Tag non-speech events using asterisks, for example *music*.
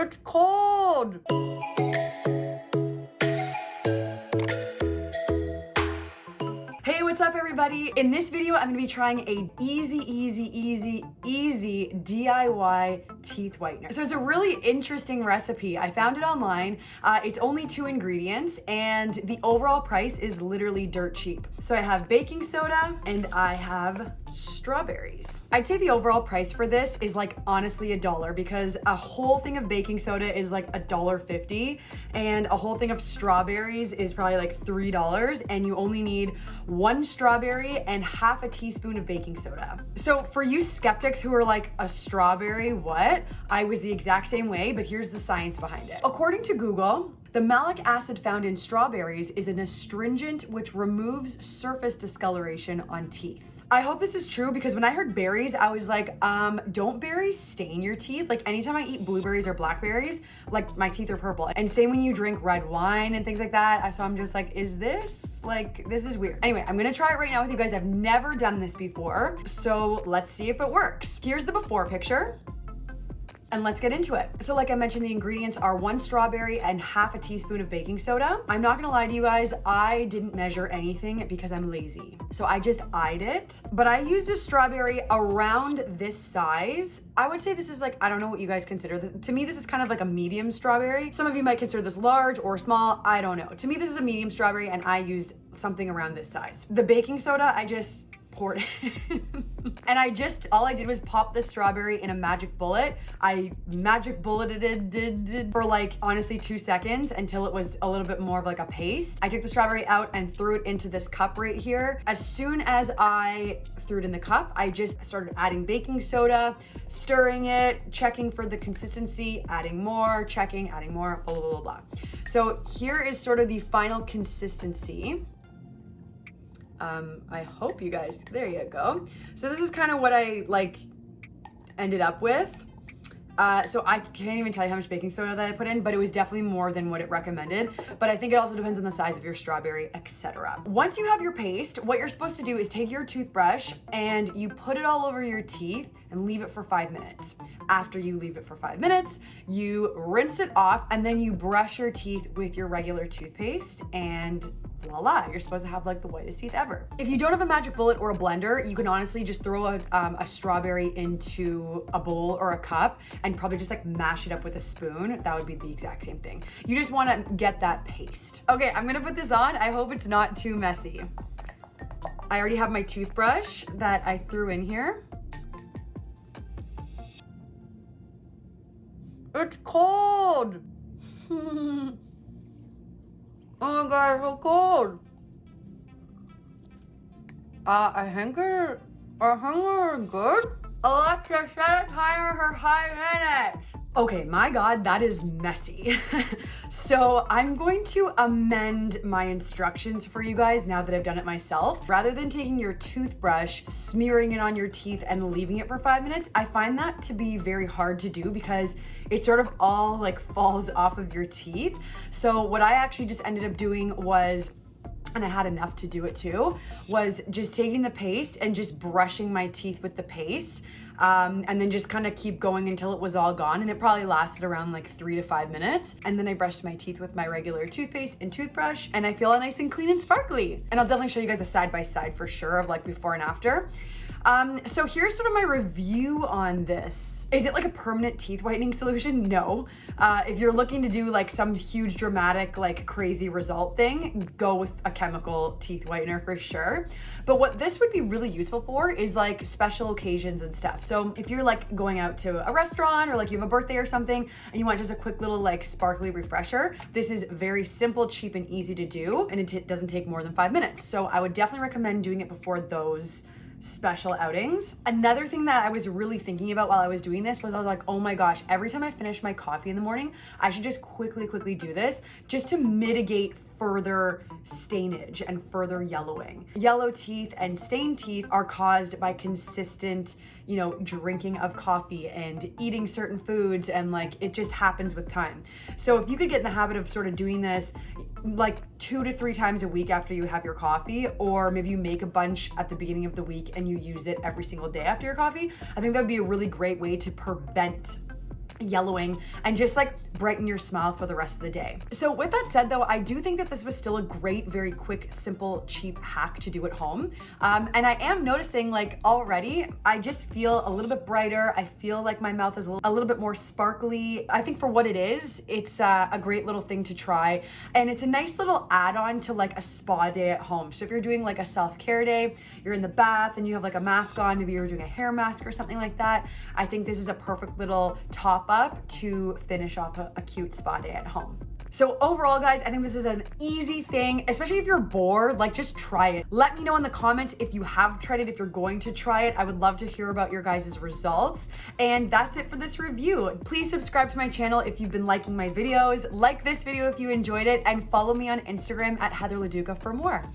It's cold. Hey, what's up everybody? In this video, I'm gonna be trying a easy, easy, easy, easy DIY teeth whitener. So it's a really interesting recipe. I found it online. Uh, it's only two ingredients and the overall price is literally dirt cheap. So I have baking soda and I have strawberries. I'd say the overall price for this is like honestly a dollar because a whole thing of baking soda is like a dollar fifty and a whole thing of strawberries is probably like three dollars and you only need one strawberry and half a teaspoon of baking soda. So for you skeptics who are like a strawberry what? I was the exact same way but here's the science behind it. According to Google, the malic acid found in strawberries is an astringent which removes surface discoloration on teeth. I hope this is true because when I heard berries, I was like, um, don't berries stain your teeth? Like anytime I eat blueberries or blackberries, like my teeth are purple. And same when you drink red wine and things like that. So I'm just like, is this, like, this is weird. Anyway, I'm gonna try it right now with you guys. I've never done this before. So let's see if it works. Here's the before picture and let's get into it. So like I mentioned, the ingredients are one strawberry and half a teaspoon of baking soda. I'm not gonna lie to you guys, I didn't measure anything because I'm lazy. So I just eyed it, but I used a strawberry around this size. I would say this is like, I don't know what you guys consider. To me, this is kind of like a medium strawberry. Some of you might consider this large or small, I don't know. To me, this is a medium strawberry and I used something around this size. The baking soda, I just poured *laughs* and I just, all I did was pop the strawberry in a magic bullet. I magic bulleted it did, did, for like, honestly, two seconds until it was a little bit more of like a paste. I took the strawberry out and threw it into this cup right here. As soon as I threw it in the cup, I just started adding baking soda, stirring it, checking for the consistency, adding more, checking, adding more, blah, blah, blah, blah. So here is sort of the final consistency. Um, I hope you guys, there you go. So this is kind of what I like ended up with. Uh, so I can't even tell you how much baking soda that I put in, but it was definitely more than what it recommended. But I think it also depends on the size of your strawberry, etc. Once you have your paste, what you're supposed to do is take your toothbrush and you put it all over your teeth and leave it for five minutes. After you leave it for five minutes, you rinse it off and then you brush your teeth with your regular toothpaste and voila, you're supposed to have like the whitest teeth ever. If you don't have a magic bullet or a blender, you can honestly just throw a, um, a strawberry into a bowl or a cup and probably just like mash it up with a spoon. That would be the exact same thing. You just wanna get that paste. Okay, I'm gonna put this on. I hope it's not too messy. I already have my toothbrush that I threw in here. It's cold. *laughs* Oh my god, so cold. Uh, I it, I we're good. Alexa, set a timer for five minutes. Okay, my God, that is messy. *laughs* so I'm going to amend my instructions for you guys now that I've done it myself. Rather than taking your toothbrush, smearing it on your teeth and leaving it for five minutes, I find that to be very hard to do because it sort of all like falls off of your teeth. So what I actually just ended up doing was and I had enough to do it too, was just taking the paste and just brushing my teeth with the paste um, and then just kind of keep going until it was all gone. And it probably lasted around like three to five minutes. And then I brushed my teeth with my regular toothpaste and toothbrush and I feel nice and clean and sparkly. And I'll definitely show you guys a side by side for sure of like before and after. Um, so here's sort of my review on this. Is it like a permanent teeth whitening solution? No. Uh, if you're looking to do like some huge dramatic, like crazy result thing, go with a chemical teeth whitener for sure. But what this would be really useful for is like special occasions and stuff. So if you're like going out to a restaurant or like you have a birthday or something and you want just a quick little like sparkly refresher, this is very simple, cheap and easy to do. And it doesn't take more than five minutes. So I would definitely recommend doing it before those special outings. Another thing that I was really thinking about while I was doing this was I was like, oh my gosh, every time I finish my coffee in the morning, I should just quickly, quickly do this just to mitigate further stainage and further yellowing. Yellow teeth and stained teeth are caused by consistent, you know, drinking of coffee and eating certain foods and like it just happens with time. So if you could get in the habit of sort of doing this like two to three times a week after you have your coffee or maybe you make a bunch at the beginning of the week and you use it every single day after your coffee, I think that would be a really great way to prevent yellowing and just like brighten your smile for the rest of the day. So with that said though, I do think that this was still a great, very quick, simple, cheap hack to do at home. Um, and I am noticing like already, I just feel a little bit brighter. I feel like my mouth is a little, bit more sparkly. I think for what it is, it's uh, a great little thing to try. And it's a nice little add-on to like a spa day at home. So if you're doing like a self-care day, you're in the bath and you have like a mask on, maybe you're doing a hair mask or something like that. I think this is a perfect little top up to finish off a, a cute spa day at home. So overall, guys, I think this is an easy thing, especially if you're bored, like just try it. Let me know in the comments if you have tried it, if you're going to try it. I would love to hear about your guys' results. And that's it for this review. Please subscribe to my channel if you've been liking my videos, like this video if you enjoyed it, and follow me on Instagram at Heather Leduca for more.